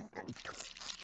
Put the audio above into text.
tiempo.